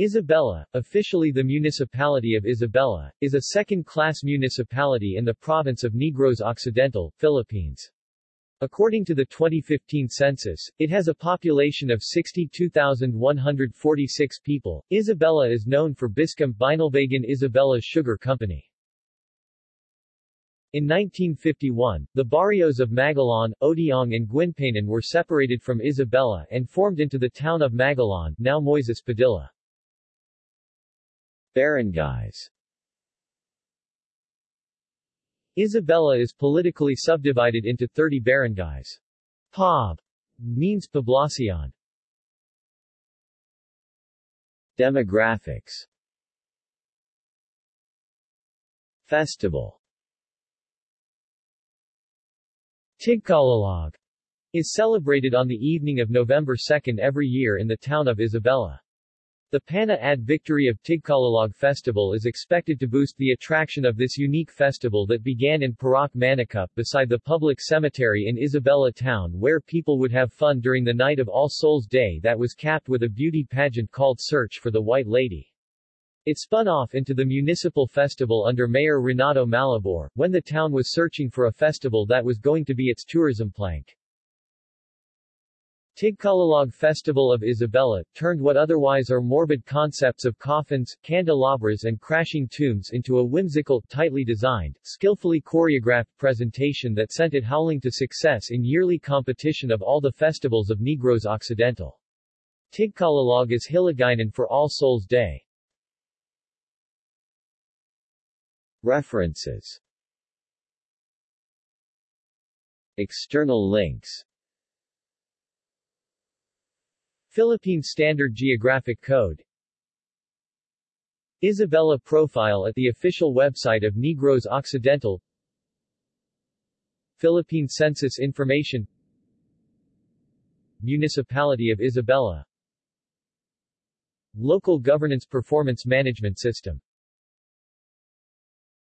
Isabela, officially the Municipality of Isabela, is a second-class municipality in the province of Negros Occidental, Philippines. According to the 2015 census, it has a population of 62,146 people. Isabela is known for BISCOM Binalbagan Isabela Sugar Company. In 1951, the barrios of Magallon, Odiong and Guinpanan were separated from Isabela and formed into the town of Magallon, now Moises Padilla. Barangays Isabela is politically subdivided into 30 barangays. POB means poblacion. Demographics Festival Tigkalalog is celebrated on the evening of November 2 every year in the town of Isabela. The Pana ad Victory of Tigkalalog Festival is expected to boost the attraction of this unique festival that began in Parac Manicup beside the public cemetery in Isabela town where people would have fun during the night of All Souls Day that was capped with a beauty pageant called Search for the White Lady. It spun off into the municipal festival under Mayor Renato Malabor, when the town was searching for a festival that was going to be its tourism plank. Tigkalalog Festival of Isabela, turned what otherwise are morbid concepts of coffins, candelabras and crashing tombs into a whimsical, tightly designed, skillfully choreographed presentation that sent it howling to success in yearly competition of all the festivals of Negros Occidental. Tigkalalog is Hiligaynon for All Souls Day. References External links Philippine Standard Geographic Code. Isabela profile at the official website of Negros Occidental. Philippine Census Information. Municipality of Isabela. Local Governance Performance Management System